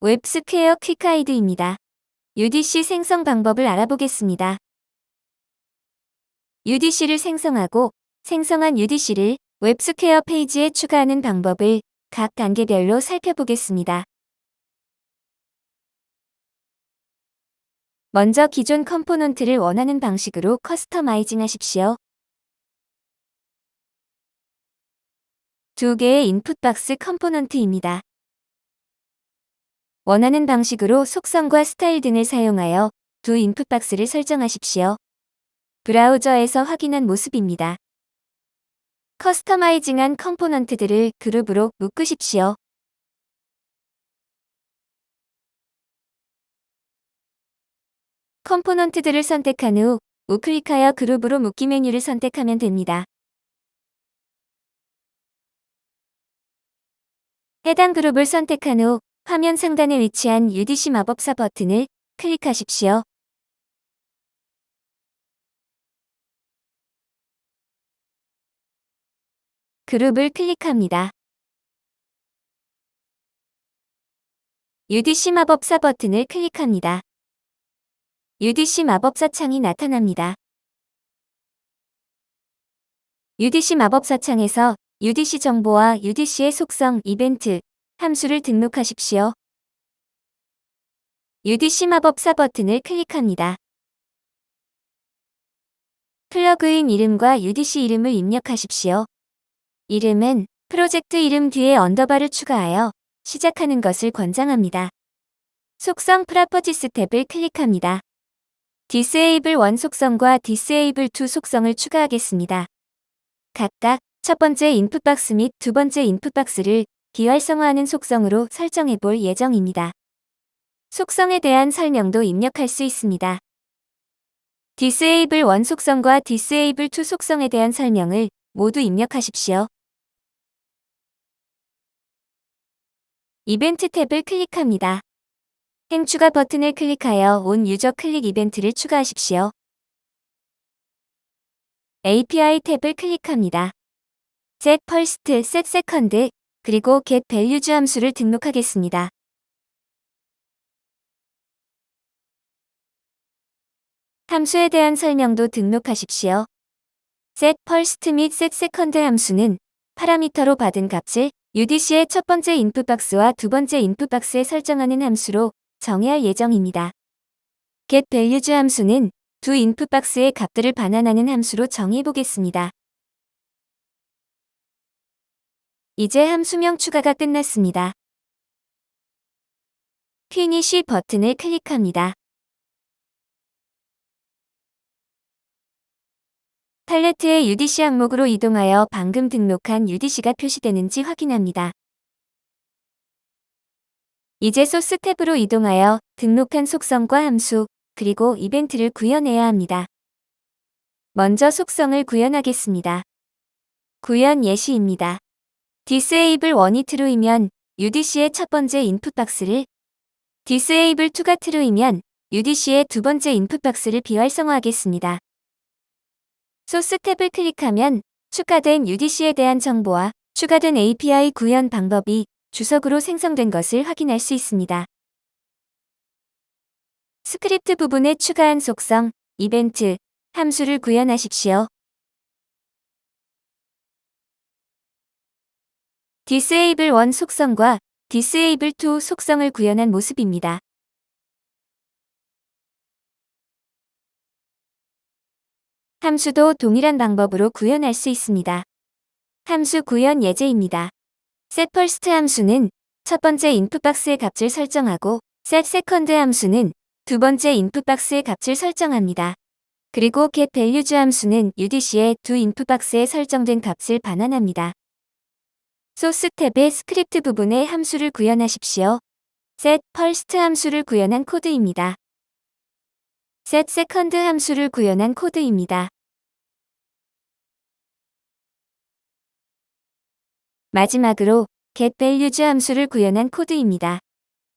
웹스퀘어 quick guide입니다. UDC 생성 방법을 알아보겠습니다. UDC를 생성하고 생성한 UDC를 웹스퀘어 페이지에 추가하는 방법을 각 단계별로 살펴보겠습니다. 먼저 기존 component를 원하는 방식으로 customizing 하십시오. 두 개의 input box component입니다. 원하는 방식으로 속성과 스타일 등을 사용하여 두 input box를 설정하십시오. 브라우저에서 확인한 모습입니다. customizing한 component들을 그룹으로 묶으십시오. component들을 선택한 후 우클릭하여 그룹으로 묶기 메뉴를 선택하면 됩니다. 해당 그룹을 선택한 후 화면 상단에 위치한 UDC 마법사 버튼을 클릭하십시오. 그룹을 클릭합니다. UDC 마법사 버튼을 클릭합니다. UDC 마법사 창이 나타납니다. UDC 마법사 창에서 UDC 정보와 UDC의 속성, 이벤트, 함수를 등록하십시오. UDC 마법사 버튼을 클릭합니다. 플러그인 이름과 UDC 이름을 입력하십시오. 이름은 프로젝트 이름 뒤에 underbar를 추가하여 시작하는 것을 권장합니다. 속성 properties 탭을 클릭합니다. Disable 1 속성과 Disable 2 속성을 추가하겠습니다. 각각 첫 번째 인풋 박스 및 두 번째 인풋 박스를 비활성화하는 속성으로 설정해 볼 예정입니다. 속성에 대한 설명도 입력할 수 있습니다. Disable 1 속성과 Disable 2 속성에 대한 설명을 모두 입력하십시오. 이벤트 탭을 클릭합니다. 행 추가 버튼을 클릭하여 온 유저 클릭 이벤트를 추가하십시오. API 탭을 클릭합니다. set first, set second, 그리고 get values 함수를 등록하겠습니다. 함수에 대한 설명도 등록하십시오. set first 및 set second 함수는 파라미터로 받은 값을 UDC의 첫 번째 인풋 박스와 두 번째 인풋 박스에 설정하는 함수로 정의할 예정입니다. get values 함수는 두 input box의 값들을 반환하는 함수로 정의해 보겠습니다. 이제 함수명 추가가 끝났습니다. finish 버튼을 클릭합니다. 팔레트의 UDC 항목으로 이동하여 방금 등록한 UDC가 표시되는지 확인합니다. 이제 소스 탭으로 이동하여 등록한 속성과 함수, 그리고 이벤트를 구현해야 합니다. 먼저 속성을 구현하겠습니다. 구현 예시입니다. Disable 1이 true이면 UDC의 첫 번째 인풋 박스를 disable 2가 true이면 UDC의 두 번째 인풋 박스를 비활성화하겠습니다. 소스 탭을 클릭하면 추가된 UDC에 대한 정보와 추가된 API 구현 방법이 주석으로 생성된 것을 확인할 수 있습니다. 스크립트 부분에 추가한 속성, 이벤트, 함수를 구현하십시오. Disable 1 속성과 disable 2 속성을 구현한 모습입니다. 함수도 동일한 방법으로 구현할 수 있습니다. 함수 구현 예제입니다. setFirst 함수는 첫 번째 input box의 값을 설정하고 setSecond 함수는 두 번째 input box의 값을 설정합니다. 그리고 getValues 함수는 UDC의 두 input box에 설정된 값을 반환합니다. 소스 탭의 스크립트 부분에 함수를 구현하십시오. set first 함수를 구현한 코드입니다. set second 함수를 구현한 코드입니다. 마지막으로 getValues 함수를 구현한 코드입니다.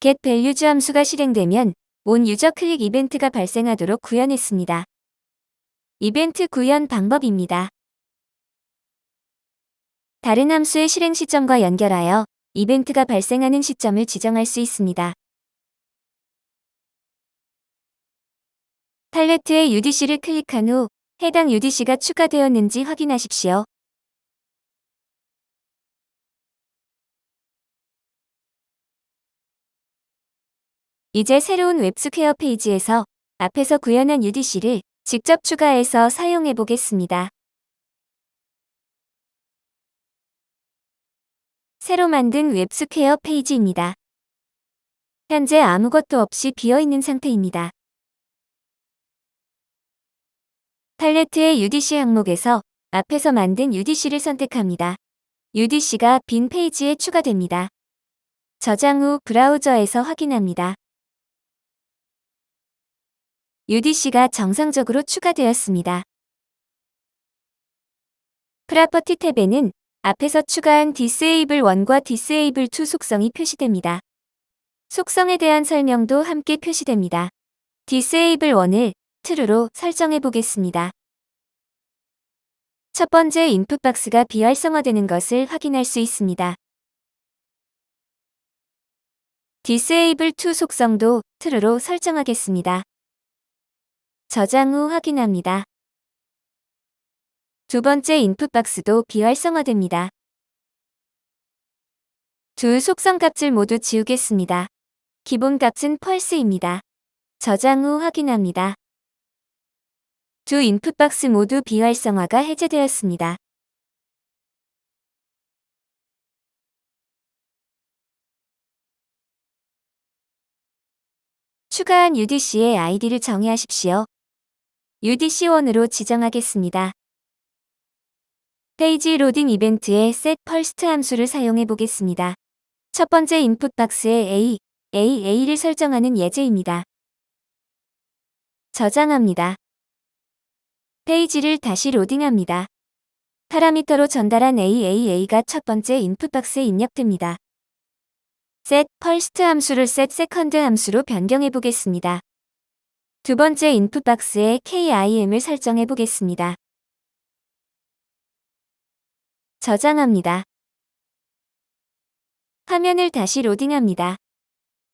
getValues 함수가 실행되면 온 유저 클릭 이벤트가 발생하도록 구현했습니다. 이벤트 구현 방법입니다. 다른 함수의 실행 시점과 연결하여 이벤트가 발생하는 시점을 지정할 수 있습니다. 팔레트의 UDC를 클릭한 후 해당 UDC가 추가되었는지 확인하십시오. 이제 새로운 WebSquare 페이지에서 앞에서 구현한 UDC를 직접 추가해서 사용해 보겠습니다. 새로 만든 WebSquare 페이지입니다. 현재 아무것도 없이 비어있는 상태입니다. 팔레트의 UDC 항목에서 앞에서 만든 UDC를 선택합니다. UDC가 빈 페이지에 추가됩니다. 저장 후 브라우저에서 확인합니다. UDC가 정상적으로 추가되었습니다. 프라퍼티 탭에는 앞에서 추가한 Disable 1과 Disable 2 속성이 표시됩니다. 속성에 대한 설명도 함께 표시됩니다. Disable 1을 true로 설정해 보겠습니다. 첫 번째 인풋 박스가 비활성화되는 것을 확인할 수 있습니다. Disable 2 속성도 true로 설정하겠습니다. 저장 후 확인합니다. 두 번째 인풋 박스도 비활성화됩니다. 두 속성 값을 모두 지우겠습니다. 기본 값은 false입니다. 저장 후 확인합니다. 두 input box 모두 비활성화가 해제되었습니다. 추가한 UDC의 아이디를 정의하십시오. UDC1으로 지정하겠습니다. 페이지 로딩 이벤트에 set first 함수를 사용해 보겠습니다. 첫 번째 인풋 박스에 A, A, A를 설정하는 예제입니다. 저장합니다. 페이지를 다시 로딩합니다. 파라미터로 전달한 AAA가 첫 번째 인풋 박스에 입력됩니다. set first 함수를 set second 함수로 변경해 보겠습니다. 두 번째 인풋 박스에 KIM을 설정해 보겠습니다. 저장합니다. 화면을 다시 로딩합니다.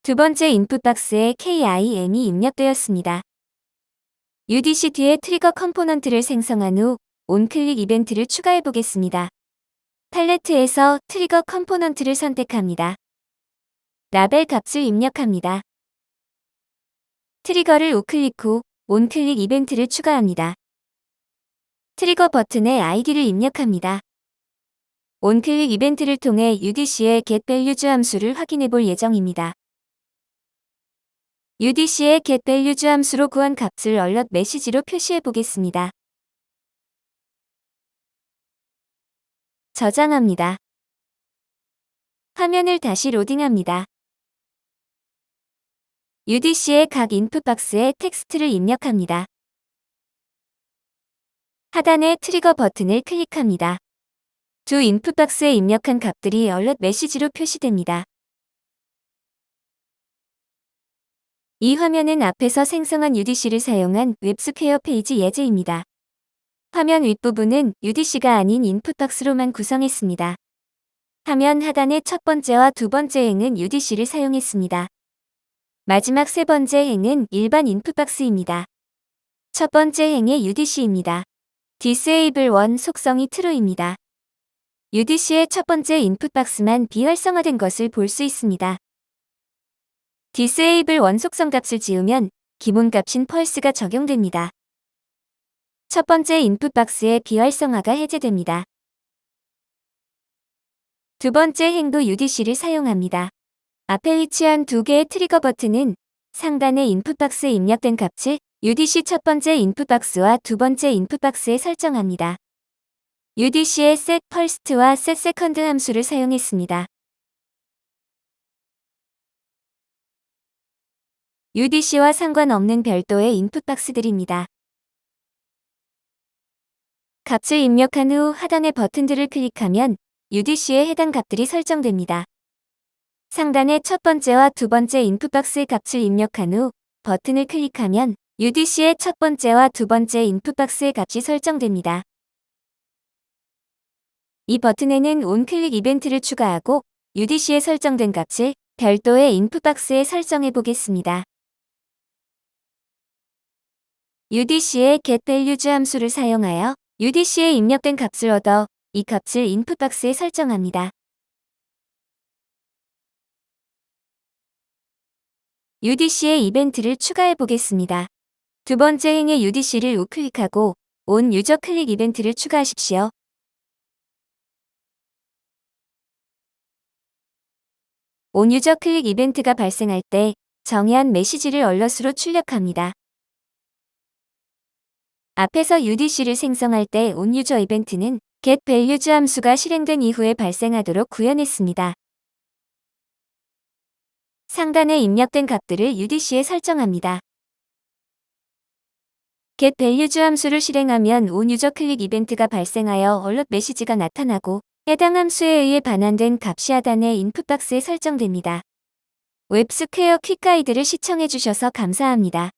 두 번째 input box에 KIM이 입력되었습니다. UDC 뒤에 trigger component를 생성한 후 onclick 이벤트를 추가해 보겠습니다. 팔레트에서 trigger component를 선택합니다. 라벨 값을 입력합니다. trigger를 우클릭 후 onclick 이벤트를 추가합니다. trigger 버튼에 아이디를 입력합니다. onclick 이벤트를 통해 UDC의 getValues 함수를 확인해 볼 예정입니다. UDC의 getValues 함수로 구한 값을 alert 메시지로 표시해 보겠습니다. 저장합니다. 화면을 다시 로딩합니다. UDC의 각 input box에 텍스트를 입력합니다. 하단의 trigger 버튼을 클릭합니다. 두 input box에 입력한 값들이 alert 메시지로 표시됩니다. 이 화면은 앞에서 생성한 UDC를 사용한 WebSquare 페이지 예제입니다. 화면 윗부분은 UDC가 아닌 input box로만 구성했습니다. 화면 하단의 첫 번째와 두 번째 행은 UDC를 사용했습니다. 마지막 세 번째 행은 일반 input box입니다. 첫 번째 행의 UDC입니다. Disable 1 속성이 true입니다. UDC의 첫 번째 인풋 박스만 비활성화된 것을 볼 수 있습니다. Disable 원속성 값을 지우면 기본 값인 펄스가 적용됩니다. 첫 번째 인풋 박스의 비활성화가 해제됩니다. 두 번째 행도 UDC를 사용합니다. 앞에 위치한 두 개의 트리거 버튼은 상단의 인풋 박스에 입력된 값을 UDC 첫 번째 인풋 박스와 두 번째 인풋 박스에 설정합니다. UDC의 set first와 set second 함수를 사용했습니다. UDC와 상관없는 별도의 인풋 박스들입니다. 값을 입력한 후 하단의 버튼들을 클릭하면 UDC에 해당 값들이 설정됩니다. 상단의 첫 번째와 두 번째 인풋 박스의 값을 입력한 후 버튼을 클릭하면 UDC의 첫 번째와 두 번째 인풋 박스의 값이 설정됩니다. 이 버튼에는 온클릭 이벤트를 추가하고 UDC에 설정된 값을 별도의 인풋 박스에 설정해 보겠습니다. UDC의 getValues 함수를 사용하여 UDC에 입력된 값을 얻어 이 값을 인풋 박스에 설정합니다. UDC의 이벤트를 추가해 보겠습니다. 두 번째 행의 UDC를 우클릭하고 온 유저 클릭 이벤트를 추가하십시오. 온 유저 클릭 이벤트가 발생할 때 정의한 메시지를 얼럿으로 출력합니다. 앞에서 UDC를 생성할 때 onUser 이벤트는 getValues 함수가 실행된 이후에 발생하도록 구현했습니다. 상단에 입력된 값들을 UDC에 설정합니다. getValues 함수를 실행하면 onUserClick 이벤트가 발생하여 alert 메시지가 나타나고 해당 함수에 의해 반환된 값이 하단의 input box에 설정됩니다. WebSquare quick 가이드를 시청해주셔서 감사합니다.